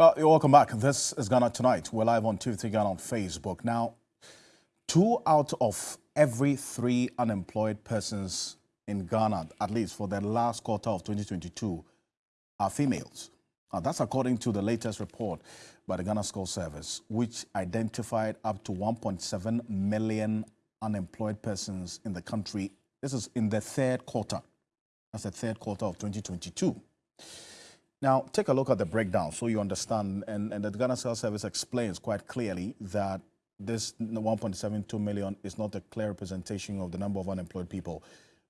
Uh, welcome back. This is Ghana Tonight. We're live on TV Ghana on Facebook. Now, two out of every three unemployed persons in Ghana, at least for the last quarter of 2022, are females. Uh, that's according to the latest report by the Ghana Statistical Service, which identified up to 1.7 million unemployed persons in the country. This is in the third quarter. That's the third quarter of 2022. Now, take a look at the breakdown so you understand, and, and the Ghana Statistical Service explains quite clearly that this 1.72 million is not a clear representation of the number of unemployed people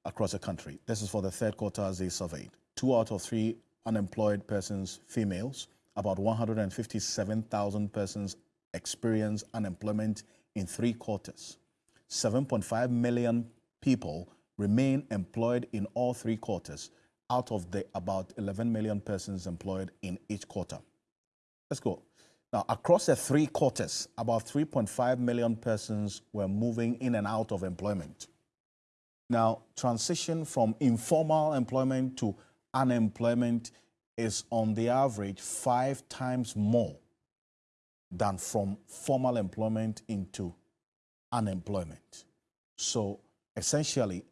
across the country. This is for the third quarter as they surveyed. Two out of three unemployed persons, females, about 157,000 persons experience unemployment in three quarters. 7.5 million people remain employed in all three quarters out of the about 11 million persons employed in each quarter. Let's go. Now, across the three quarters, about 3.5 million persons were moving in and out of employment. Now, transition from informal employment to unemployment is on the average five times more than from formal employment into unemployment. So essentially,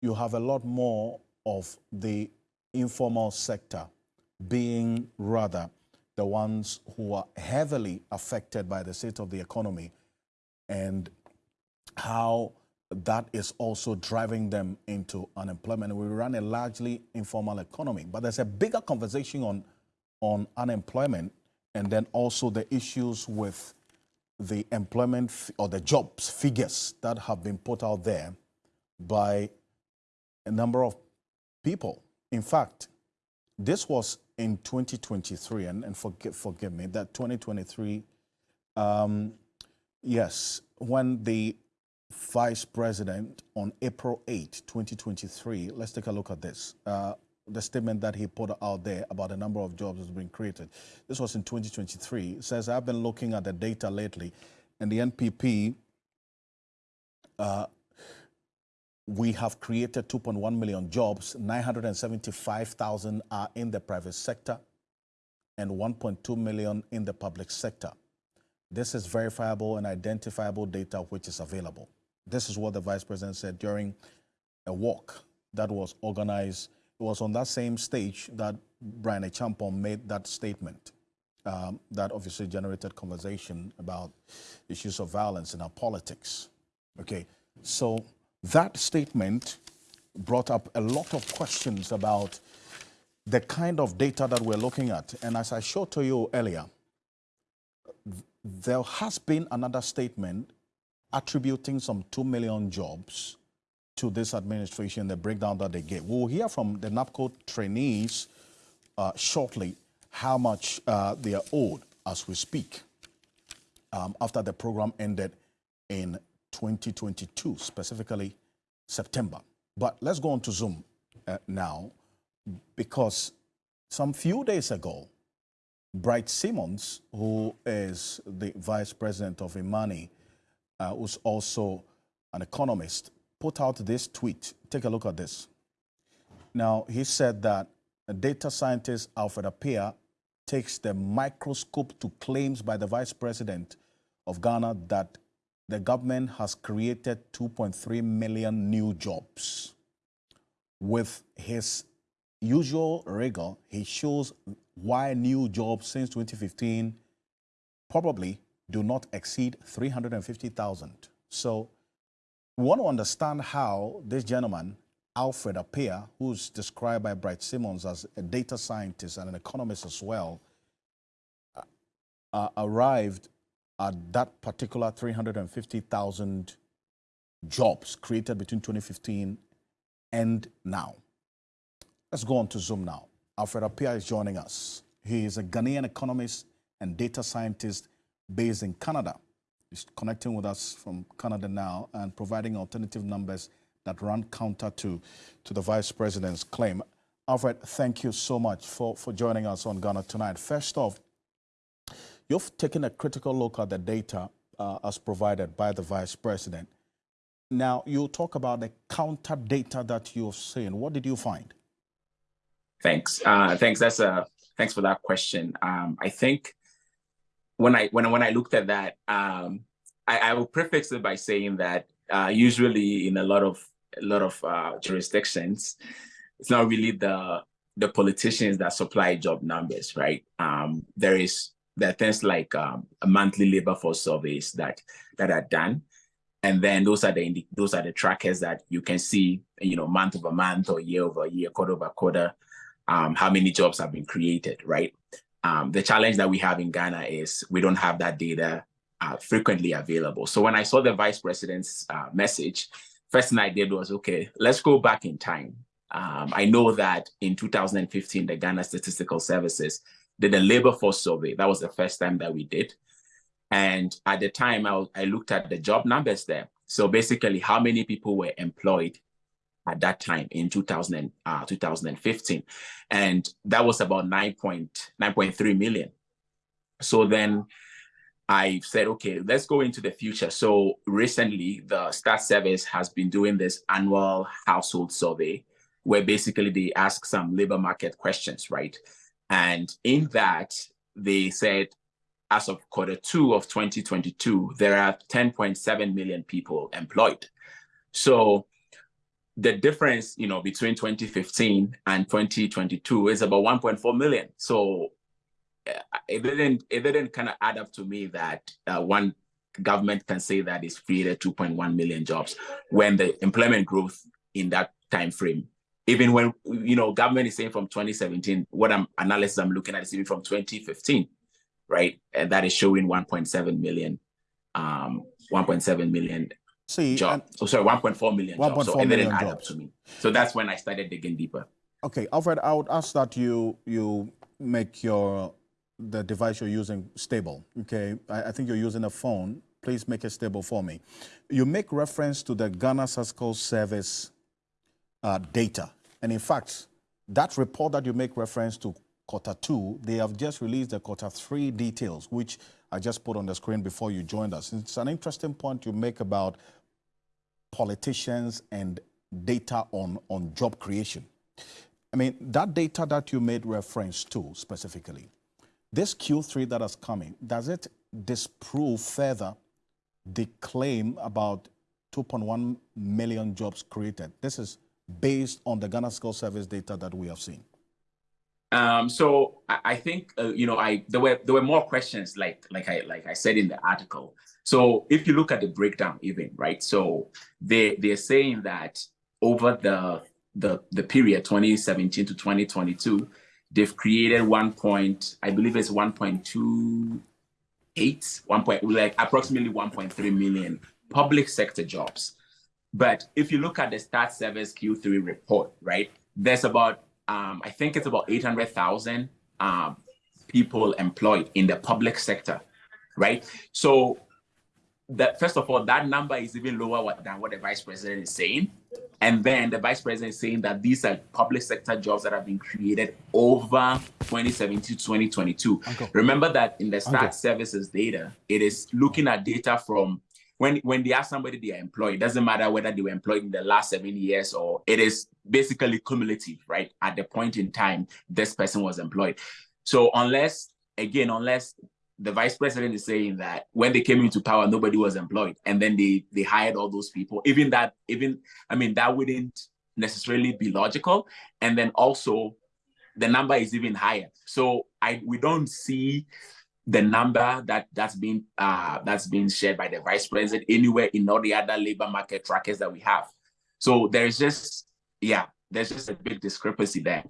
you have a lot more of the informal sector being rather the ones who are heavily affected by the state of the economy and how that is also driving them into unemployment. We run a largely informal economy, but there's a bigger conversation on, on unemployment and then also the issues with the employment or the jobs figures that have been put out there by a number of people. In fact, this was in 2023, and, and forgive, forgive me, that 2023, um, yes, when the vice president on April 8, 2023, let's take a look at this. Uh, the statement that he put out there about the number of jobs that's been created. This was in 2023. It says, I've been looking at the data lately, and the NPP uh, we have created 2.1 million jobs, 975,000 are in the private sector and 1.2 million in the public sector. This is verifiable and identifiable data which is available. This is what the Vice President said during a walk that was organized. It was on that same stage that Bryan Acheampong made that statement. Um, that obviously generated conversation about issues of violence in our politics. Okay, so that statement brought up a lot of questions about the kind of data that we're looking at. And as I showed to you earlier, there has been another statement attributing some 2 million jobs to this administration, the breakdown that they gave. We'll hear from the NABCO trainees uh, shortly how much uh, they are owed as we speak um, after the program ended in 2022, specifically September. But let's go on to Zoom uh, now because some few days ago, Bright Simons, who is the vice president of Imani, uh, who's also an economist, put out this tweet. Take a look at this. Now, he said that data scientist Alfred Appiah takes the microscope to claims by the vice president of Ghana that the government has created 2.3 million new jobs. With his usual rigor, he shows why new jobs since 2015 probably do not exceed 350,000. So we want to understand how this gentleman, Alfred Appiah, who's described by Bright Simons as a data scientist and an economist as well, uh, uh arrived at that particular 350,000 jobs created between 2015 and now. Let's go on to Zoom now. Alfred Appiah is joining us. He is a Ghanaian economist and data scientist based in Canada. He's connecting with us from Canada now and providing alternative numbers that run counter to, to the vice president's claim. Alfred, thank you so much for, for joining us on Ghana Tonight. First off, You've taken a critical look at the data uh, as provided by the Vice President. Now, you talk about the counter data that you've seen. What did you find? Thanks. Uh, thanks. That's a thanks for that question. Um, I think when I when when I looked at that, um, I, I will prefix it by saying that uh, usually in a lot of a lot of uh, jurisdictions, it's not really the the politicians that supply job numbers, right? Um, there is there are things like um, a monthly labor force surveys that that are done, and then those are the those are the trackers that you can see, you know, month over month or year over year, quarter over quarter, um, how many jobs have been created, right? Um, the challenge that we have in Ghana is we don't have that data uh, frequently available. So when I saw the vice president's uh, message, first thing I did was, okay, let's go back in time. Um, I know that in 2015, the Ghana Statistical Services did a labor force survey. That was the first time that we did. And at the time, I, I looked at the job numbers there. So basically, how many people were employed at that time in 2000, uh, 2015. And that was about 9.9.3 million. So then I said, okay, let's go into the future. So recently, the Stat Service has been doing this annual household survey where basically they ask some labor market questions, right? And in that, they said, as of quarter two of 2022, there are 10.7 million people employed. So the difference, you know, between 2015 and 2022 is about 1.4 million. So uh, it didn't it didn't kind of add up to me that uh, one government can say that it's created 2.1 million jobs when the employment growth in that time frame even when you know government is saying from 2017 what i'm analysis i'm looking at is even from 2015 right and that is showing 1.7 million um 1.7 million See, job. Oh, sorry, 1.4 million 1. jobs. So it didn't add up to me. So that's when I started digging deeper. Okay, Alfred, I would ask that you you make your the device you're using stable. Okay, I, I think you're using a phone. Please make it stable for me. You make reference to the Ghana Statistical Service uh, data, and in fact, that report that you make reference to quarter two, they have just released the quarter three details, which I just put on the screen before you joined us. It's an interesting point you make about politicians and data on, on job creation. I mean, that data that you made reference to specifically, this Q3 that is coming, does it disprove further the claim about 2.1 million jobs created? This is based on the Ghana Statistical Service data that we have seen. Um, so I, think uh, you know I there were there were more questions like like I like I said in the article. So if you look at the breakdown, even right, so they they're saying that over the the the period 2017 to 2022, they've created one point I believe it's 1.28 one like approximately 1.3 million public sector jobs. But if you look at the Stat Service Q3 report, right, there's about um, I think it's about 800,000 um, people employed in the public sector, right? So that first of all, that number is even lower than what the vice president is saying. And then the vice president is saying that these are public sector jobs that have been created over 2017 to 2022. Uncle. Remember that in the stat Uncle. services data, it is looking at data from when when they ask somebody they are employed, it doesn't matter whether they were employed in the last seven years or it is basically cumulative, right? At the point in time this person was employed. So unless again, unless the vice president is saying that when they came into power, nobody was employed, and then they they hired all those people. Even that, even I mean, that wouldn't necessarily be logical. And then also, the number is even higher. So I we don't see the number that that's being uh, that's being shared by the vice president anywhere in all the other labor market trackers that we have. So there's just yeah, there's just a big discrepancy there.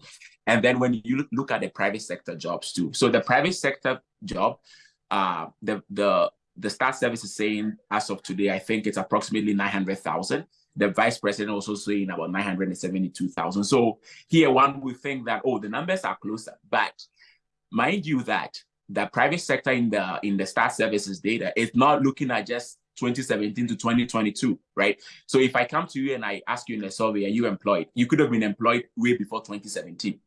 And then when you look at the private sector jobs too, so the private sector job, uh, the the the stat service is saying as of today, I think it's approximately nine hundred thousand. The vice president also saying about nine hundred and seventy-two thousand. So here one would think that oh, the numbers are closer, but mind you that the private sector in the in the stat services data is not looking at just 2017 to 2022, right? So if I come to you and I ask you in a survey, are you employed? You could have been employed way before 2017,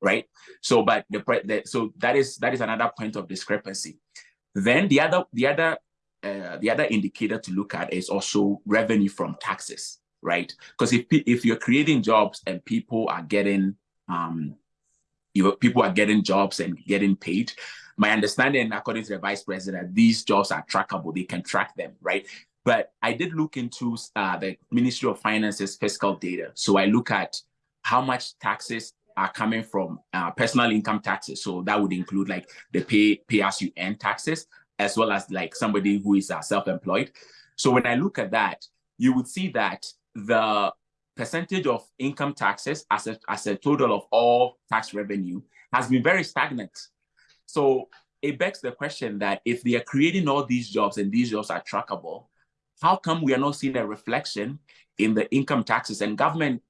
right? So, but the, the so that is that is another point of discrepancy. Then the other the other uh, the other indicator to look at is also revenue from taxes, right? Because if if you're creating jobs and people are getting um, you people are getting jobs and getting paid. My understanding, according to the vice president, these jobs are trackable. They can track them, right? But I did look into uh, the Ministry of Finance's fiscal data. So I look at how much taxes are coming from uh, personal income taxes. So that would include like the pay pay as you earn taxes, as well as like somebody who is uh, self-employed. So when I look at that, you would see that the percentage of income taxes as a, as a total of all tax revenue has been very stagnant. So it begs the question that if they are creating all these jobs and these jobs are trackable, how come we are not seeing a reflection in the income taxes and government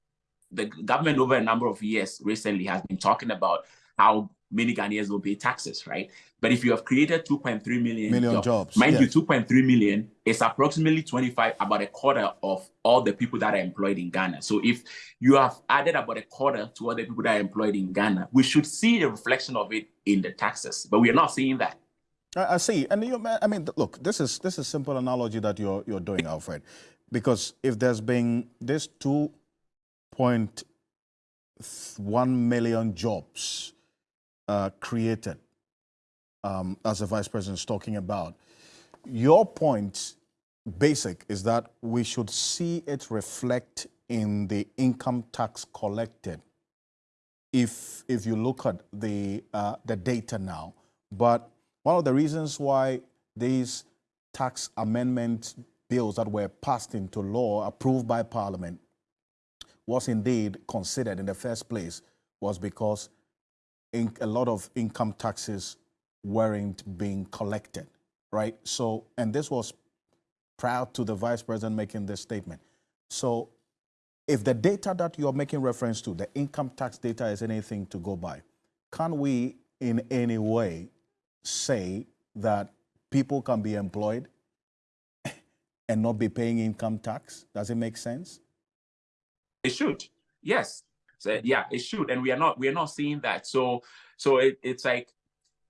the government over a number of years recently has been talking about how many Ghanaians will pay taxes, right? But if you have created 2.3 million, million jobs, jobs mind yes. you, 2.3 million is approximately 25, about a quarter of all the people that are employed in Ghana. So if you have added about a quarter to all the people that are employed in Ghana, we should see a reflection of it in the taxes, but we are not seeing that. I see, and you, I mean, look, this is this is simple analogy that you're you're doing, Alfred, because if there's been this two point one million jobs uh, created, um, as the vice president is talking about. Your point, basic, is that we should see it reflect in the income tax collected. If if you look at the uh, the data now, but one of the reasons why these tax amendment bills that were passed into law, approved by Parliament, was indeed considered in the first place was because in, a lot of income taxes weren't being collected, right? So, and this was prior to the vice president making this statement. So, if the data that you're making reference to, the income tax data, is anything to go by, can we in any way say that people can be employed and not be paying income tax? Does it make sense? It should. Yes. So, yeah, it should. And we are not we are not seeing that. So so it, it's like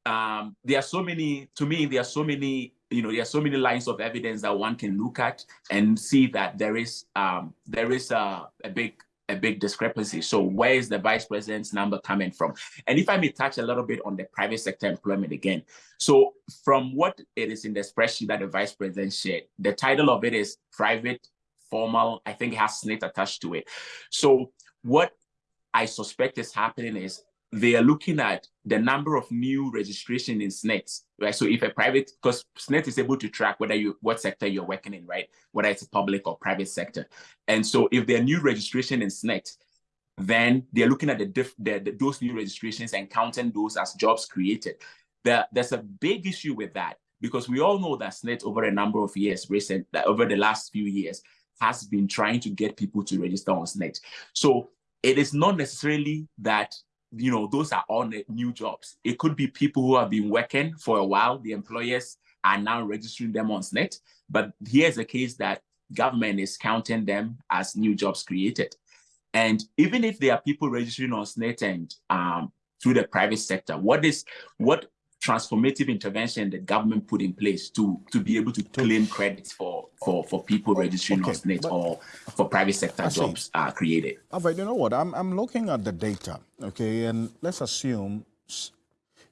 um there are so many to me there are so many you know there are so many lines of evidence that one can look at and see that there is um there is a, a big a big discrepancy. So where is the vice president's number coming from? And if I may touch a little bit on the private sector employment again. So from what it is in the spreadsheet that the vice president shared, the title of it is private formal. I think it has SSNIT attached to it. So what I suspect is happening is they are looking at the number of new registration in SSNIT, right? So if a private, because SSNIT is able to track whether you, what sector you're working in, right? Whether it's public or private sector. And so if there are new registration in SSNIT, then they're looking at the, diff, the, the, those new registrations and counting those as jobs created. The, there's a big issue with that because we all know that SSNIT over a number of years, recent, over the last few years, has been trying to get people to register on SSNIT. So it is not necessarily that you know those are all new jobs. It could be people who have been working for a while. The employers are now registering them on SSNIT But here's a case that government is counting them as new jobs created. And even if there are people registering on SSNIT and um, through the private sector, what is what transformative intervention the government put in place to to be able to claim credits for for for people oh, registering okay, on SSNIT or for private sector jobs are created. All right, you know what? I'm I'm looking at the data, okay, and let's assume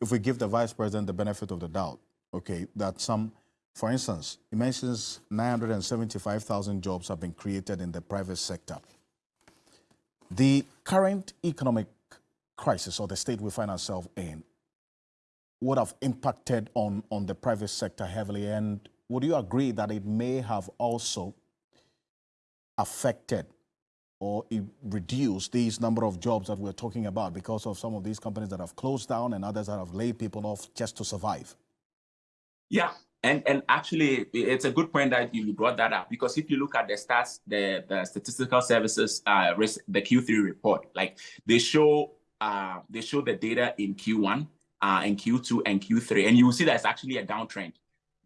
if we give the vice president the benefit of the doubt, okay, that some, for instance, he mentions 975,000 jobs have been created in the private sector. The current economic crisis or the state we find ourselves in would have impacted on, on the private sector heavily. And would you agree that it may have also affected or reduced these number of jobs that we're talking about because of some of these companies that have closed down and others that have laid people off just to survive? Yeah, and and actually, it's a good point that you brought that up because if you look at the stats, the the statistical services, uh, the Q3 report, like they show uh, they show the data in Q1 uh, in Q2 and Q3. And you will see that it's actually a downtrend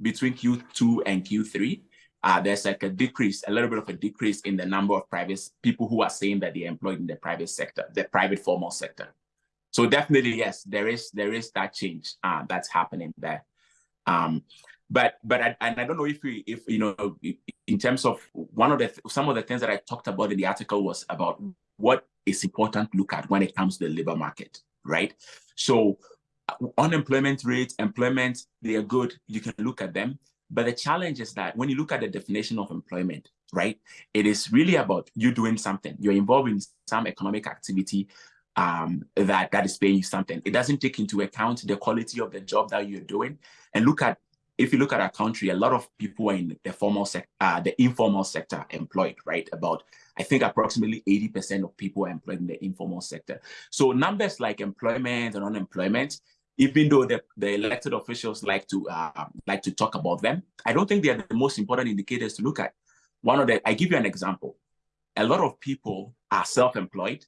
between Q2 and Q3. Uh, there's like a decrease, a little bit of a decrease in the number of private people who are saying that they're employed in the private sector, the private formal sector. So definitely, yes, there is there is that change uh, that's happening there. Um, but but I, and I don't know if we if you know in terms of one of the some of the things that I talked about in the article was about what is important to look at when it comes to the labor market right? So unemployment rates, employment, they are good. You can look at them. But the challenge is that when you look at the definition of employment, right, it is really about you doing something. You're involved in some economic activity um, that that is paying you something. It doesn't take into account the quality of the job that you're doing. And look at if you look at our country, a lot of people are in the formal sector, uh, the informal sector employed, right? About I think approximately 80% of people are employed in the informal sector. So numbers like employment and unemployment, even though the, the elected officials like to uh, like to talk about them, I don't think they are the most important indicators to look at. One of the, I give you an example. A lot of people are self-employed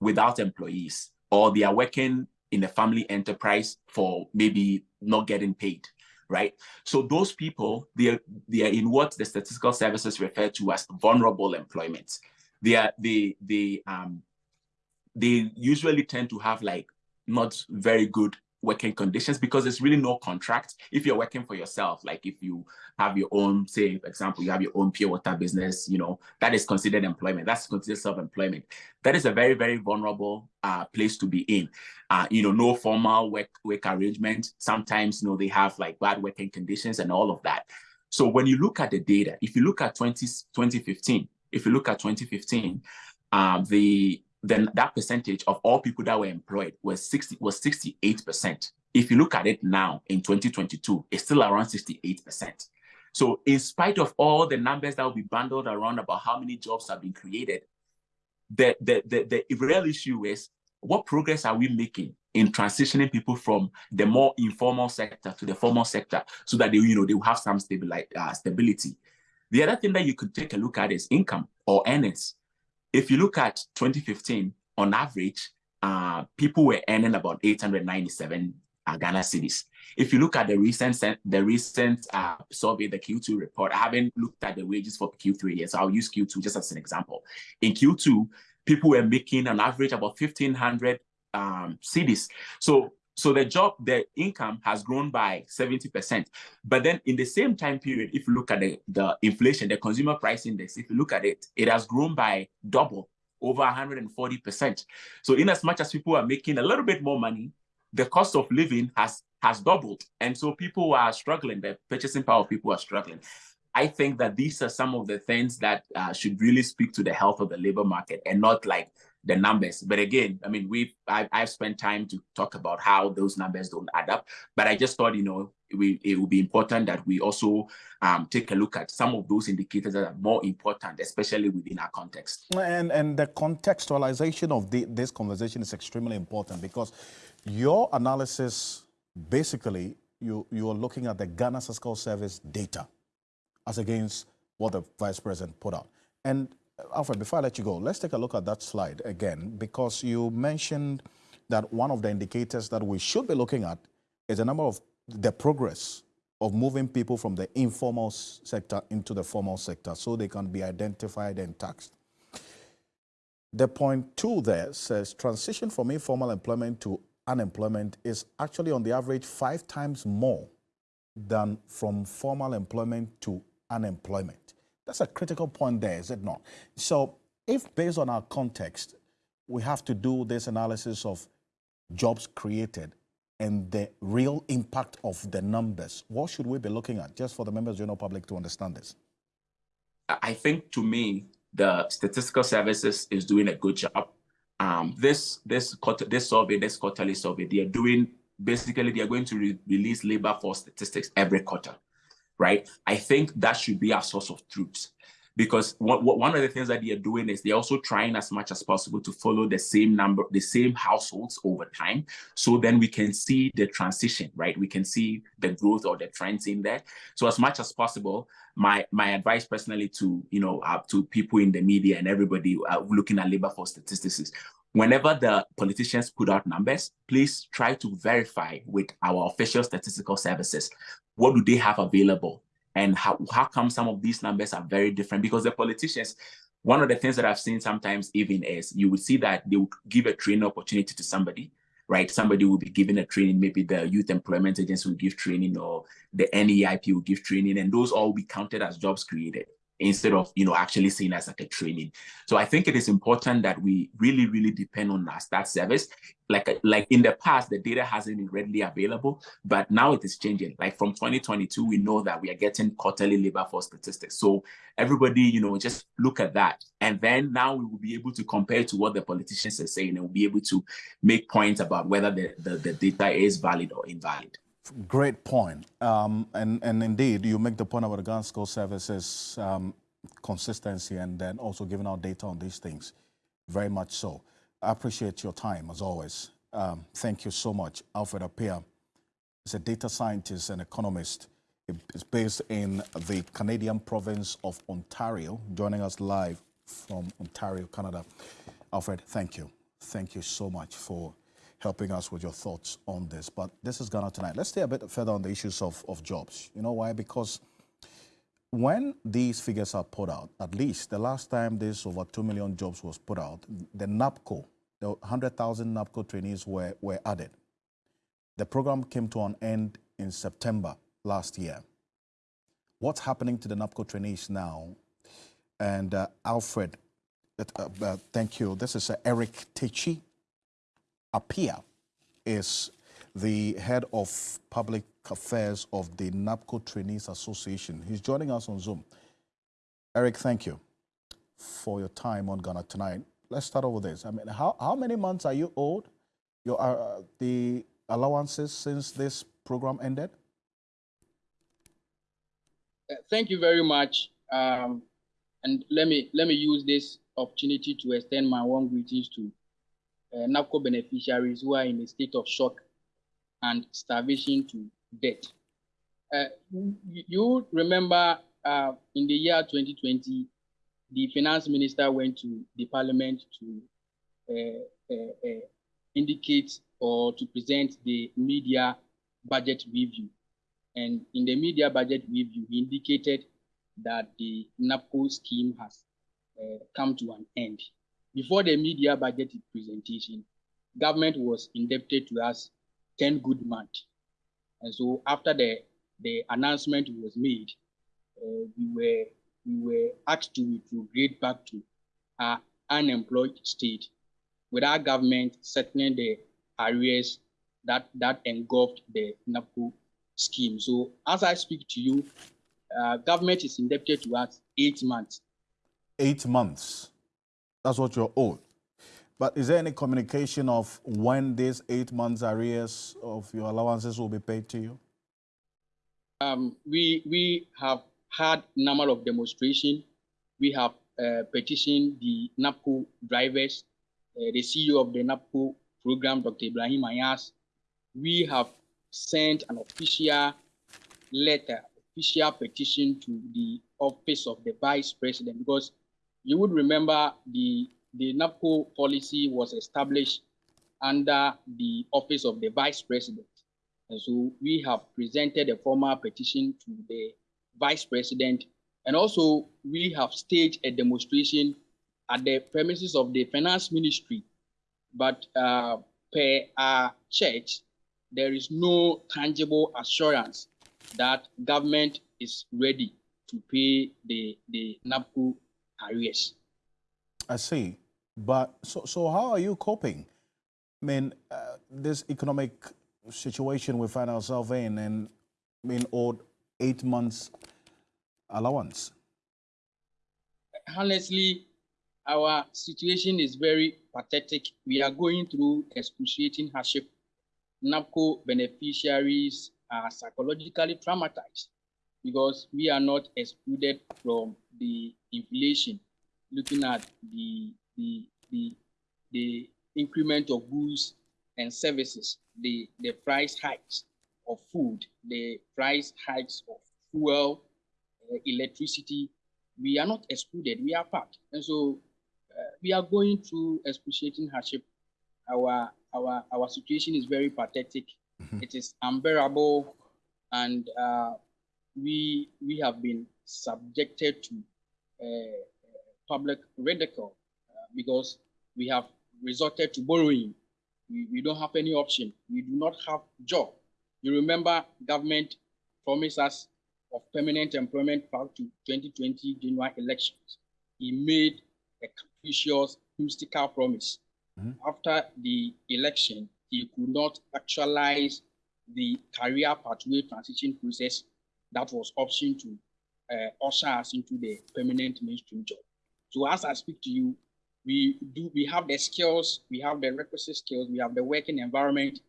without employees, or they are working in a family enterprise for maybe not getting paid, right? So those people, they are, they are in what the statistical services refer to as vulnerable employment. They are they they um they usually tend to have like not very good working conditions because there's really no contract. If you're working for yourself, like if you have your own, say, for example, you have your own pure water business, you know, that is considered employment. That's considered self-employment. That is a very, very vulnerable uh, place to be in. Uh, you know, no formal work work arrangement. Sometimes, you know, they have like bad working conditions and all of that. So when you look at the data, if you look at 20, 2015, if you look at 2015, um, the then that percentage of all people that were employed was 60 was 68%. If you look at it now in 2022, it's still around 68%. So in spite of all the numbers that will be bundled around about how many jobs have been created, the, the, the, the real issue is what progress are we making in transitioning people from the more informal sector to the formal sector so that they, you know, they will have some uh, stability. The other thing that you could take a look at is income or earnings. If you look at 2015, on average, uh, people were earning about 897 uh, Ghana cedis. If you look at the recent the recent uh, survey, the Q2 report, I haven't looked at the wages for Q3 yet, so I'll use Q2 just as an example. In Q2, people were making on average about 1,500 um, cedis. So so the job, the income has grown by 70%. But then in the same time period, if you look at the, the inflation, the consumer price index, if you look at it, it has grown by double, over 140%. So in as much as people are making a little bit more money, the cost of living has has doubled. And so people are struggling, the purchasing power of people are struggling. I think that these are some of the things that uh, should really speak to the health of the labor market and not like the numbers. But again, I mean, we've I've, I've, spent time to talk about how those numbers don't add up. But I just thought, you know, we, it would be important that we also um, take a look at some of those indicators that are more important, especially within our context. And and the contextualization of the, this conversation is extremely important because your analysis, basically, you you are looking at the Ghana Statistical Service data as against what the vice president put out. And Alfred, before I let you go, let's take a look at that slide again, because you mentioned that one of the indicators that we should be looking at is the number of the progress of moving people from the informal sector into the formal sector so they can be identified and taxed. The point two there says transition from informal employment to unemployment is actually on the average five times more than from formal employment to unemployment. That's a critical point there, is it not? So if based on our context, we have to do this analysis of jobs created and the real impact of the numbers, what should we be looking at just for the members of the general public to understand this? I think to me, the statistical services is doing a good job. Um, this this this survey, this quarterly survey, they are doing basically they are going to re release labor force statistics every quarter right? I think that should be our source of truth. Because one of the things that they are doing is they're also trying as much as possible to follow the same number, the same households over time. So then we can see the transition, right? We can see the growth or the trends in there. So as much as possible, my my advice personally to you know uh, to people in the media and everybody uh, looking at labor force statistics is whenever the politicians put out numbers, please try to verify with our official statistical services what do they have available? And how, how come some of these numbers are very different? Because the politicians, one of the things that I've seen sometimes even is you would see that they would give a training opportunity to somebody, right? Somebody will be given a training, maybe the Youth Employment Agency will give training or the NEIP will give training, and those all will be counted as jobs created. Instead of you know actually seeing as like a training. So I think it is important that we really, really depend on our stat service. Like like in the past, the data hasn't been readily available, but now it is changing. Like from 2022, we know that we are getting quarterly labor force statistics. So everybody, you know, just look at that, and then now we will be able to compare to what the politicians are saying, and we'll be able to make points about whether the, the, the data is valid or invalid. Great point. Um, and, and indeed, you make the point about the Ghana Statistical Services um, consistency and then also giving out data on these things. Very much so. I appreciate your time as always. Um, thank you so much. Alfred Appiah is a data scientist and economist. It's based in the Canadian province of Ontario, joining us live from Ontario, Canada. Alfred, thank you. Thank you so much for helping us with your thoughts on this. But this is Ghana Tonight. Let's stay a bit further on the issues of, of jobs. You know why? Because when these figures are put out, at least the last time this over 2 million jobs was put out, the NABCO, the 100,000 NABCO trainees were, were added. The program came to an end in September last year. What's happening to the NABCO trainees now? And uh, Alfred, uh, uh, thank you. This is uh, Eric Techi Appiah is the head of public affairs of the NABCO Trainees Association. He's joining us on Zoom. Eric, thank you for your time on Ghana Tonight. Let's start over this. I mean, how, how many months are you owed your, uh, the allowances since this program ended? Uh, thank you very much. Um, and let me let me use this opportunity to extend my warm greetings to uh, NABCO beneficiaries who are in a state of shock and starvation to death. Uh, you remember uh, in the year 2020, the finance minister went to the parliament to uh, uh, uh, indicate or to present the mid-year budget review. And in the mid-year budget review, he indicated that the NABCO scheme has come to an end before the mid-year budget presentation, government was indebted to us 10 good months. And so after the, the announcement was made, uh, we were we were asked to retrograde back to our unemployed state with our government settling the areas that, that engulfed the NABCO scheme. So as I speak to you, uh, government is indebted to us eight months. Eight months? That's what you're owed. But is there any communication of when these eight months arrears of your allowances will be paid to you? Um, we we have had number of demonstration. We have uh, petitioned the NABCO drivers, uh, the CEO of the NABCO program, Dr. Ibrahim Anyars. We have sent an official letter, official petition to the office of the vice president because you would remember the, the NABCO policy was established under the office of the vice president. And so we have presented a formal petition to the vice president. And also we have staged a demonstration at the premises of the finance ministry. But uh, per our church, there is no tangible assurance that government is ready to pay the, the NABCO arrears. I see. But so, so how are you coping? I mean, uh, this economic situation we find ourselves in and being owed eight months allowance. Honestly, our situation is very pathetic. We are going through excruciating hardship. NABCO beneficiaries are psychologically traumatized because we are not excluded from the inflation, looking at the, the, the, the increment of goods and services, the, the price hikes of food, the price hikes of fuel, uh, electricity, we are not excluded, we are part. And so uh, we are going through excruciating hardship. Our, our, our situation is very pathetic. Mm -hmm. It is unbearable. And uh, we, we have been subjected to uh, public ridicule uh, because we have resorted to borrowing. We, we don't have any option. We do not have job. You remember government promised us of permanent employment back to 2020 January elections, he made a capricious, mystical promise. Mm-hmm. After the election, he could not actualize the career pathway transition process that was option to uh, usher us into the permanent mainstream job. So as I speak to you, we do we have the skills, we have the requisite skills, we have the working environment,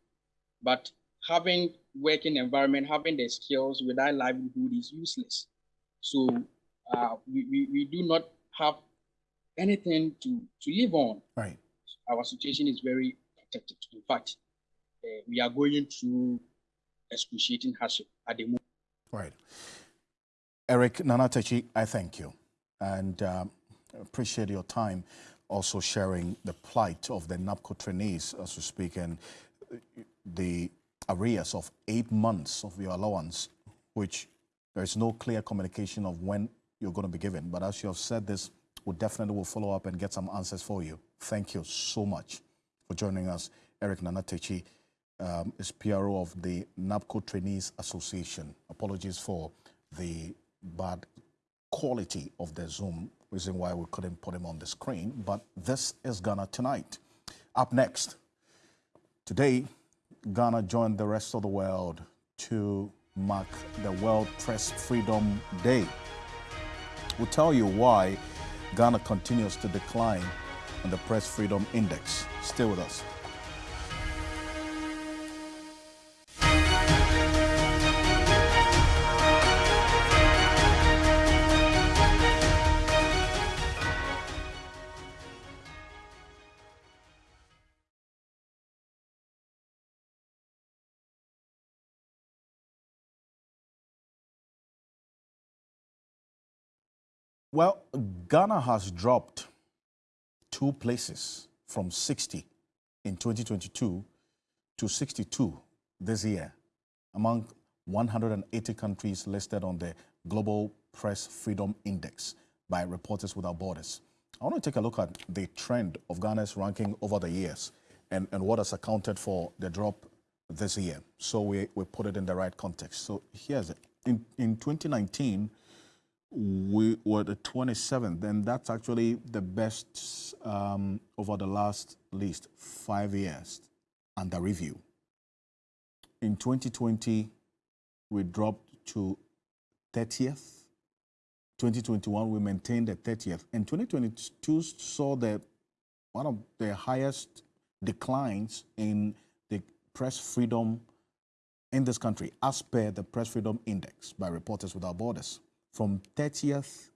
but having working environment, having the skills without livelihood is useless. So uh, we, we, we do not have anything to, to live on. Right. Our situation is very protected. In fact, uh, we are going through excruciating hardship at the moment. Right. Eric Nana Techi, I thank you and uh, appreciate your time also sharing the plight of the NABCO trainees as we speak and the arrears of eight months of your allowance, which there is no clear communication of when you're going to be given. But as you have said this, we definitely will follow up and get some answers for you. Thank you so much for joining us. Eric Nana Techi um, is PRO of the NABCO Trainees Association. Apologies for the bad quality of the Zoom, reason why we couldn't put him on the screen. But this is Ghana Tonight. Up next, today, Ghana joined the rest of the world to mark the World Press Freedom Day. We'll tell you why Ghana continues to decline on the Press Freedom Index. Stay with us. Well, Ghana has dropped two places from 60 in 2022 to 62 this year among 180 countries listed on the Global Press Freedom Index by Reporters Without Borders. I want to take a look at the trend of Ghana's ranking over the years and, and what has accounted for the drop this year. So we, we put it in the right context. So here's it. In, in 2019, we were the 27th, and that's actually the best um, over the last least five years under review. In 2020, we dropped to 30th. 2021, we maintained the 30th. And 2022 saw the one of the highest declines in the press freedom in this country, as per the Press Freedom Index by Reporters Without Borders from 30th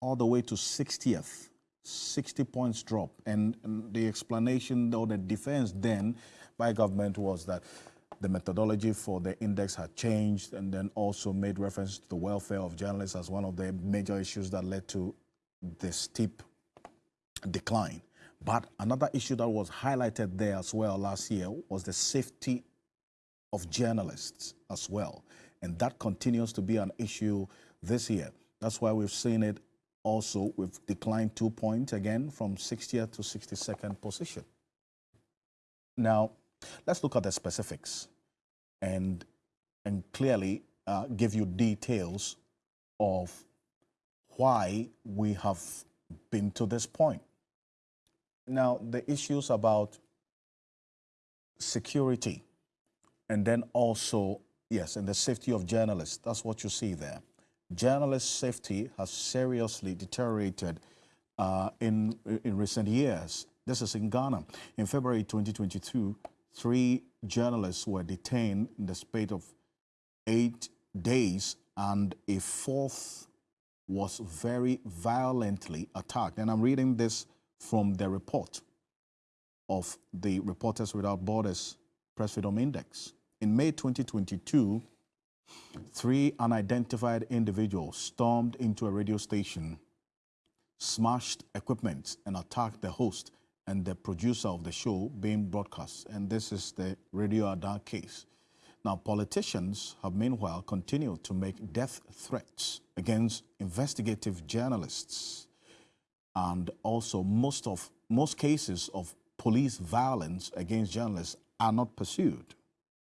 all the way to 60th, 60 points drop. And, and, the explanation or the defense then by government was that the methodology for the index had changed and then also made reference to the welfare of journalists as one of the major issues that led to the steep decline. But another issue that was highlighted there as well last year was the safety of journalists as well. And that continues to be an issue this year. That's why we've seen it also, we've declined two points again from 60th to 62nd position. Now, let's look at the specifics and, and clearly uh, give you details of why we have been to this point. Now, the issues about security and then also, yes, and the safety of journalists, that's what you see there journalist safety has seriously deteriorated uh, in, in recent years. This is in Ghana. In February 2022, three journalists were detained in the space of eight days, and a fourth was very violently attacked. And I'm reading this from the report of the Reporters Without Borders Press Freedom Index. In May 2022, Three unidentified individuals stormed into a radio station, smashed equipment, and attacked the host and the producer of the show being broadcast. And this is the Radio Ada case. Now, politicians have meanwhile continued to make death threats against investigative journalists. And also, most of most cases of police violence against journalists are not pursued.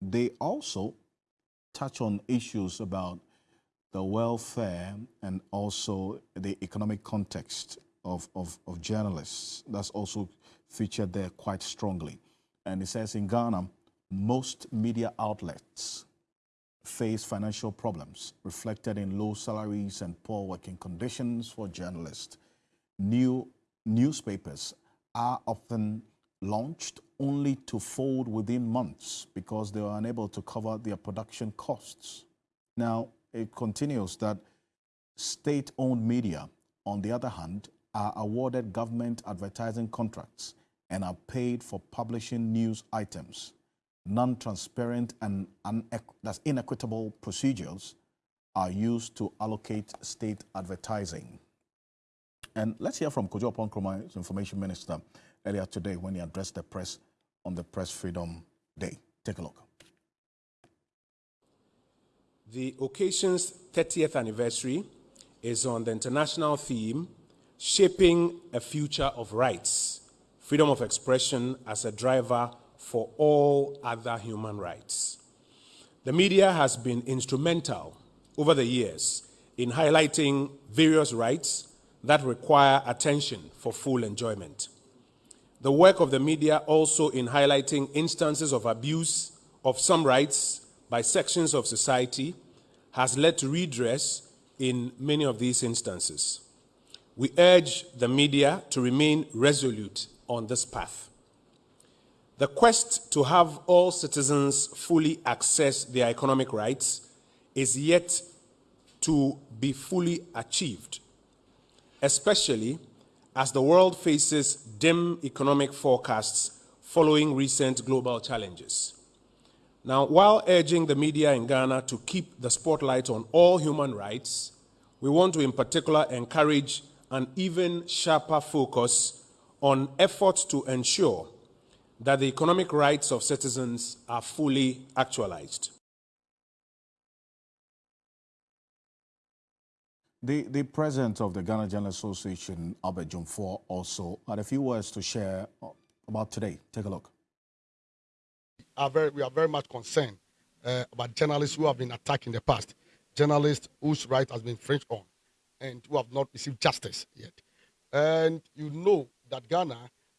They also touch on issues about the welfare and also the economic context of, of, of journalists. That's also featured there quite strongly. And it says in Ghana, most media outlets face financial problems reflected in low salaries and poor working conditions for journalists. New newspapers are often launched only to fold within months because they are unable to cover their production costs. Now, it continues that state-owned media, on the other hand, are awarded government advertising contracts and are paid for publishing news items. Non-transparent and that's inequitable procedures are used to allocate state advertising. And let's hear from Kojo Oppong-Nkrumah, Information Minister, earlier today when he addressed the press on the Press Freedom Day. Take a look. The occasion's 30th anniversary is on the international theme Shaping a Future of Rights Freedom of Expression as a Driver for All Other Human Rights. The media has been instrumental over the years in highlighting various rights that require attention for full enjoyment. The work of the media also in highlighting instances of abuse of some rights by sections of society has led to redress in many of these instances. We urge the media to remain resolute on this path. The quest to have all citizens fully access their economic rights is yet to be fully achieved, especially as the world faces dim economic forecasts following recent global challenges. Now, while urging the media in Ghana to keep the spotlight on all human rights, we want to in particular encourage an even sharper focus on efforts to ensure that the economic rights of citizens are fully actualized. The, the president of the Ghana Journalists Association, Albert Dwumfour, also had a few words to share about today. Take a look are very, we are very much concerned uh, about journalists who have been attacked in the past, journalists whose right has been infringed on, and who have not received justice yet. And you know that Ghana,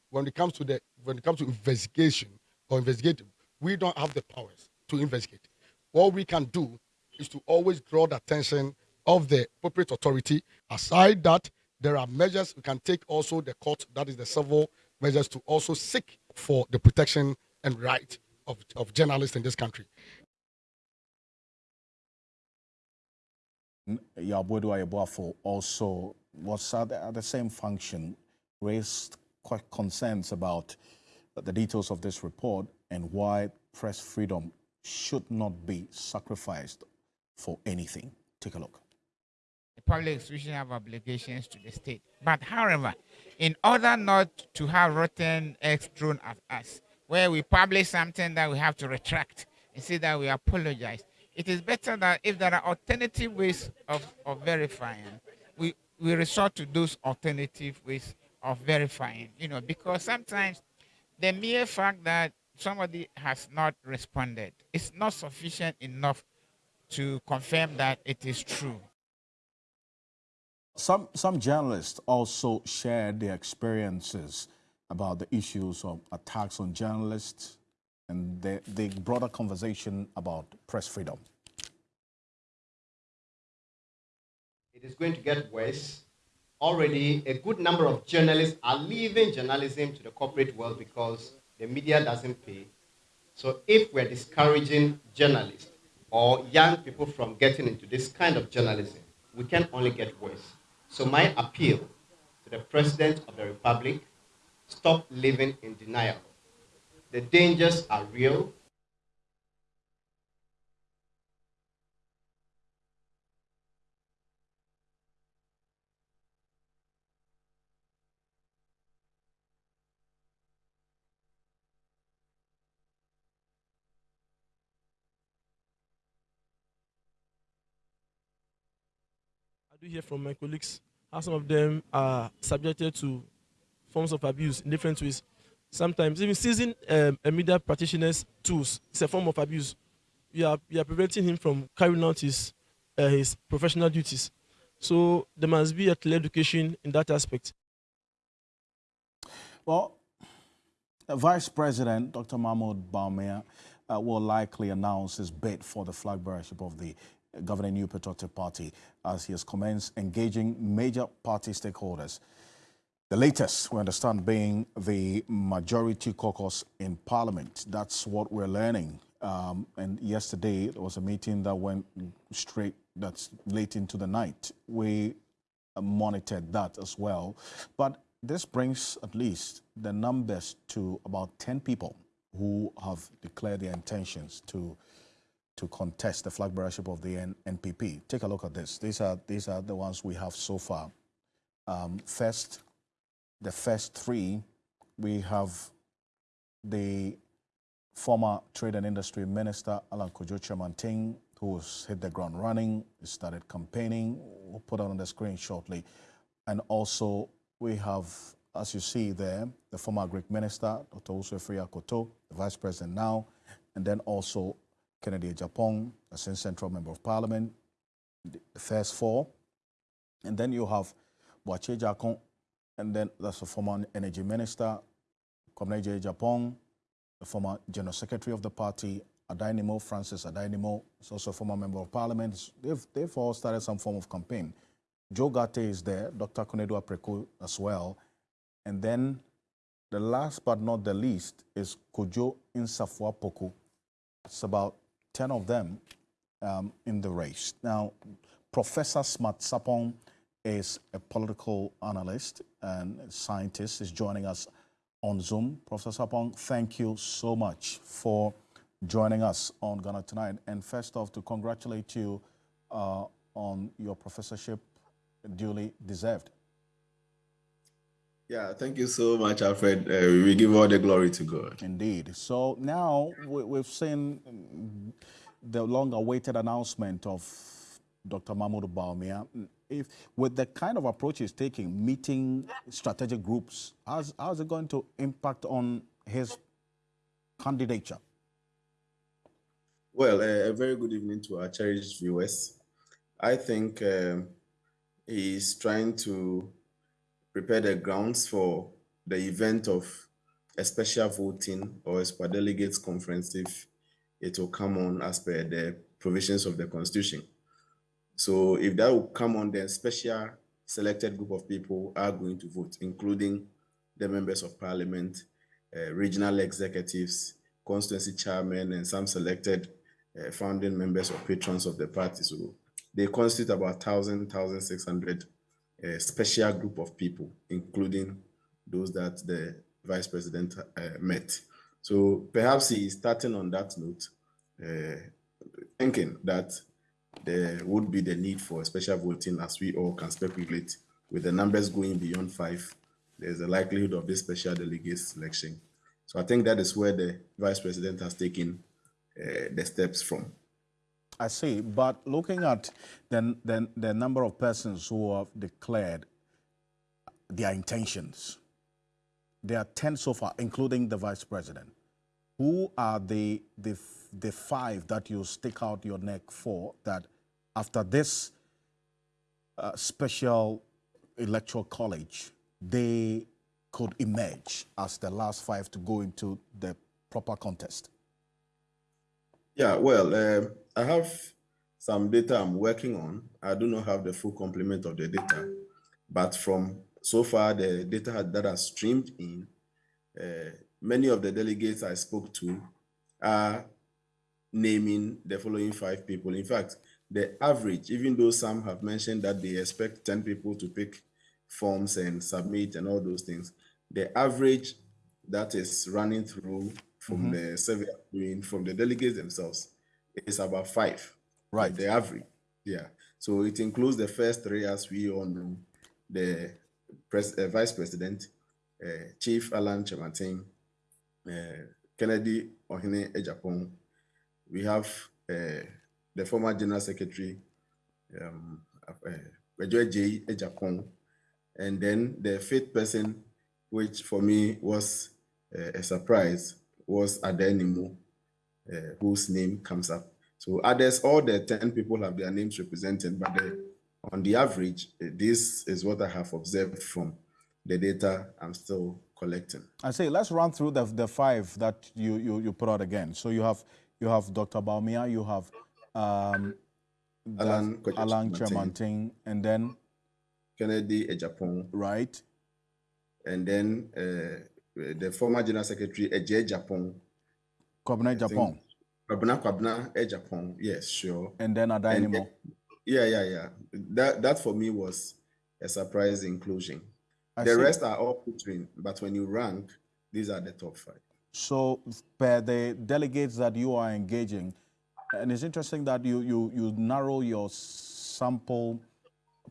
when it comes to the when it comes to investigation or investigating, we don't have the powers to investigate. What we can do is to always draw the attention of the appropriate authority. Aside that, there are measures we can take also the court, that is the civil measures, to also seek for the protection and right of, of journalists in this country. Yaw Boadu-Ayeboafoh also was at the, at the same function, raised quite concerns about the details of this report and why press freedom should not be sacrificed for anything. Take a look. The public institutions have obligations to the state. But however, in order not to have rotten eggs thrown at us, where we publish something that we have to retract and say that we apologize. It is better that if there are alternative ways of, of verifying, we, we resort to those alternative ways of verifying, you know, because sometimes the mere fact that somebody has not responded is not sufficient enough to confirm that it is true. Some, some journalists also shared their experiences about the issues of attacks on journalists and the, the broader conversation about press freedom. It is going to get worse. Already, a good number of journalists are leaving journalism to the corporate world because the media doesn't pay. So, if we're discouraging journalists or young people from getting into this kind of journalism, we can only get worse. So, my appeal to the President of the Republic Stop living in denial. The dangers are real. Hear from my colleagues how some of them are subjected to forms of abuse in different ways. Sometimes even seizing um, a media practitioner's tools is a form of abuse. You are, you are preventing him from carrying out his uh, his professional duties. So there must be a clear education in that aspect. Well, Vice President Dr. Mahmoud Bawumia uh, will likely announce his bid for the flag bearership of the governing New Patriotic Party as he has commenced engaging major party stakeholders. The latest, we understand, being the majority caucus in Parliament. That's what we're learning. Um, and yesterday, there was a meeting that went straight, that's late into the night. We monitored that as well. But this brings at least the numbers to about 10 people who have declared their intentions to to contest the flag bearership of the NPP. Take a look at this. These are these are the ones we have so far. Um, first, the first three, we have the former Trade and Industry Minister Alan Kwadwo Kyerematen, who's hit the ground running, started campaigning. We'll put it on the screen shortly, and also we have as you see there, the former Agric minister, Dr. Usu Koto, the vice president now, and then also Kennedy Agyapong, a central member of parliament, the first four. And then you have Boakye Agyarko, and then that's the former energy minister, Kwabena Agyapong, the former general secretary of the party, Addai-Nimoh, Francis Addai-Nimoh, is also a former member of parliament. They've, they've all started some form of campaign. Joe Ghartey is there, Dr. Konadu Apraku as well, and then the last but not the least is Kojo Insafua Poku. It's about 10 of them um, in the race. Now, Professor Smart Sarpong is a political analyst and scientist, is joining us on Zoom. Professor Sarpong, thank you so much for joining us on Ghana Tonight. And first off, to congratulate you uh, on your professorship, duly deserved. Yeah, thank you so much, Alfred. Uh, we give all the glory to God. Indeed. So now we, have seen the long-awaited announcement of Dr. Mahmoud Bawumia. If with the kind of approach he's taking, meeting strategic groups, how's, how's it going to impact on his candidature? Well, uh, a very good evening to our cherished viewers. I think um, he's trying to prepare the grounds for the event of a special voting or a super delegates conference if it will come on as per the provisions of the constitution. So if that will come on, then special selected group of people are going to vote, including the members of parliament, uh, regional executives, constituency chairmen, and some selected uh, founding members or patrons of the party. So they constitute about 1,000, 1,600 a special group of people, including those that the vice president uh, met. So perhaps he is starting on that note, uh, thinking that there would be the need for a special voting as we all can speculate with the numbers going beyond five, there's a likelihood of this special delegate selection. So I think that is where the vice president has taken uh, the steps from. I see, but looking at the, the, the number of persons who have declared their intentions, there are 10 so far, including the vice president. Who are the, the, the five that you stick out your neck for that after this uh, special electoral college, they could emerge as the last five to go into the proper contest? Yeah, well, uh, I have some data I'm working on. I do not have the full complement of the data, but from so far the data that has streamed in, uh, many of the delegates I spoke to are naming the following five people. In fact, the average, even though some have mentioned that they expect 10 people to pick forms and submit and all those things, the average that is running through from mm -hmm. the survey doing from the delegates themselves is about five. Right. The average. Yeah. So it includes the first three, as we all know, the pres uh, vice president, uh, Chief Alan Kyerematen, uh, Kennedy Ohene Agyapong. We have uh, the former general secretary, um, uh, J. Agyapong, and then the fifth person, which for me was uh, a surprise, was Addai-Nimoh, uh, whose name comes up. So others, all the 10 people have their names represented, but the, on the average, eh, this is what I have observed from the data I'm still collecting. I say, let's run through the, the five that you, you, you put out again. So you have you have Dr. Bawumia, you have um, Alan Alan and then Kennedy Agyapong, right, and then uh, Eh, the former General Secretary eh, Agye Agyapong. Kwabena Agyapong. Kwabena Kwabena eh, Agyapong, yes, sure. And then Addai-Nimoh. Yeah, yeah, yeah. That that for me was a surprise inclusion. I the see. rest are all between, but when you rank, these are the top five. So, per the delegates that you are engaging, and it's interesting that you, you, you narrow your sample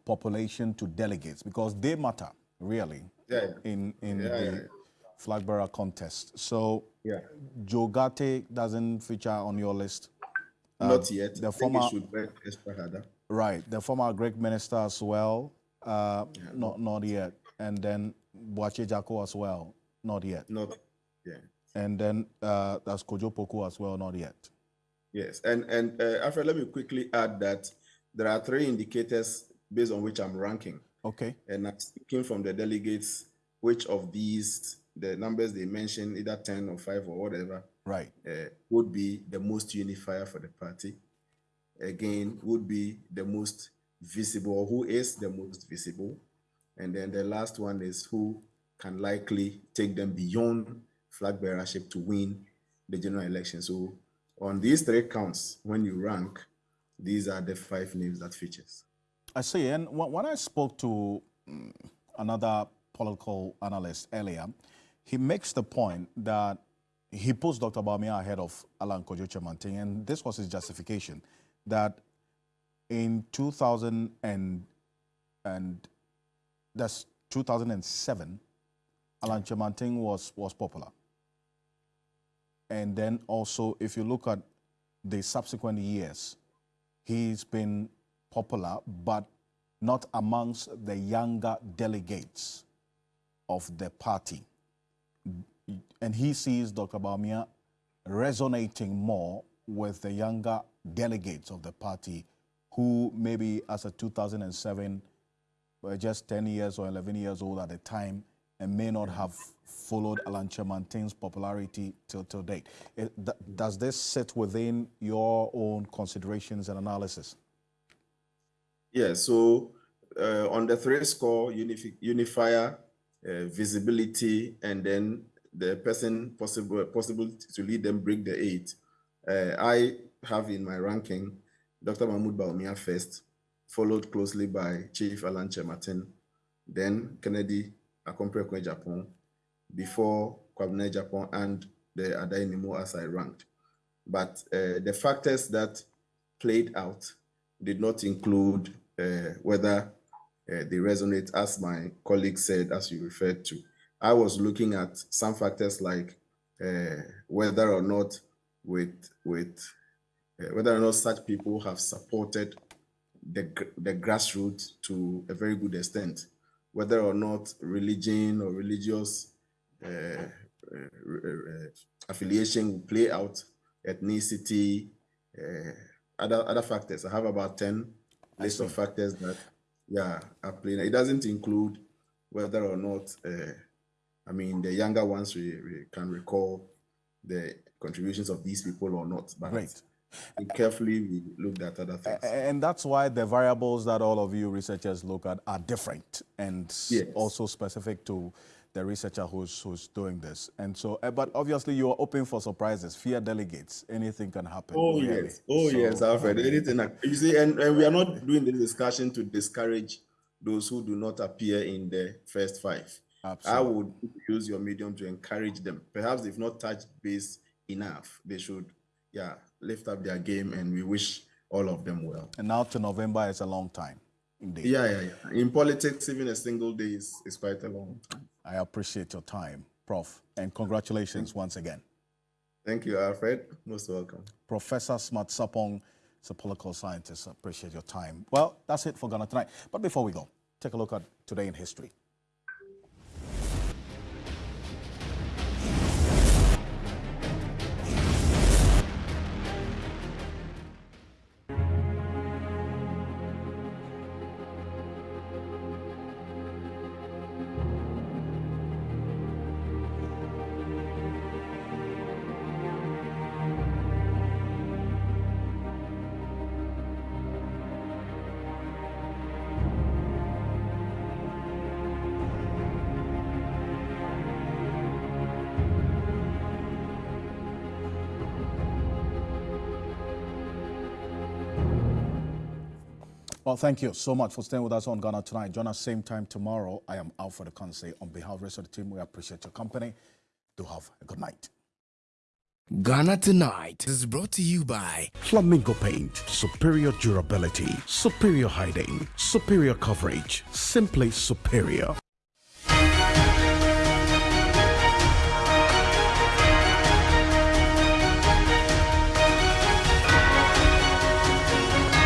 population to delegates because they matter, really, Yeah, yeah. in, in Yeah, the. Flag bearer contest. So, Yeah. Joe Ghartey doesn't feature on your list. Uh, Not yet. The I think it former, should work extra harder. right, the former Agric minister as well, uh, not, not yet. And then Boakye Agyarko as well, not yet. Not, yeah. And then uh, that's Kojo Poku as well, not yet. Yes, and and uh, Alfred, let me quickly add that there are three indicators based on which I'm ranking, Okay. and I'm speaking from the delegates. Which of these, the numbers they mentioned, either ten or five or whatever, Right. uh, would be the most unifier for the party? Again, would be the most visible, or who is the most visible? And then the last one is who can likely take them beyond flag bearership to win the general election. So on these three counts, when you rank, these are the five names that features. I see. And when I spoke to mm, another political analyst earlier, he makes the point that he puts Dr. Bawumia ahead of Alan Kojo Kyerematen, and this was his justification that in 2000 and, and that's 2007, Alan Kyerematen was, was popular. And then also, if you look at the subsequent years, he's been popular, but not amongst the younger delegates of the party. And he sees Dr. Bawumia resonating more with the younger delegates of the party who maybe as a 2007 were just 10 years or 11 years old at the time and may not have followed Alan Kyerematen's popularity till, till date. It- th- does this sit within your own considerations and analysis? Yeah, so uh, on the three score, unifi- unifier, uh, visibility, and then the person possible possible to lead them break the eight. Uh, I have in my ranking Dr. Mahmoud Bawumia first, followed closely by Chief Alan Kyerematen, then Kennedy Akompre Agyapong, before Kwabena Agyapong and the Addai-Nimoh as I ranked. But uh, the factors that played out did not include uh, whether uh, they resonate, as my colleague said, as you referred to. I was looking at some factors like uh, whether or not with with uh, whether or not such people have supported the the grassroots to a very good extent, whether or not religion or religious uh, uh, uh, affiliation will play out, ethnicity, uh, other other factors. I have about ten list of factors that yeah are playing. It doesn't include whether or not uh, I mean the younger ones we, we can recall the contributions of these people or not. But Great. carefully we looked at other things. And that's why the variables that all of you researchers look at are different and Yes. also specific to the researcher who's, who's doing this. And so, uh, but obviously you are open for surprises. Fear delegates. Anything can happen. Oh really. yes, oh So, yes, Alfred. Anything you see, and, and we are not doing this discussion to discourage those who do not appear in the first five. I would use your medium to encourage them. Perhaps they've not touched base enough. They should, yeah, lift up their game, and we wish all of them well. And now to November is a long time. Indeed. Yeah, yeah, yeah. In politics, even a single day is, is quite a long time. I appreciate your time, Prof. And congratulations once again. Thank you, Alfred. Most welcome. Professor Smart Sarpong is a political scientist. I appreciate your time. Well, that's it for Ghana tonight. But before we go, take a look at today in history. Well, thank you so much for staying with us on Ghana Tonight. Join us same time tomorrow. I am Alfred Akanse. On behalf of the rest of the team, we appreciate your company. Do have a good night. Ghana Tonight is brought to you by Flamingo Paint. Superior durability, superior hiding, superior coverage, simply superior.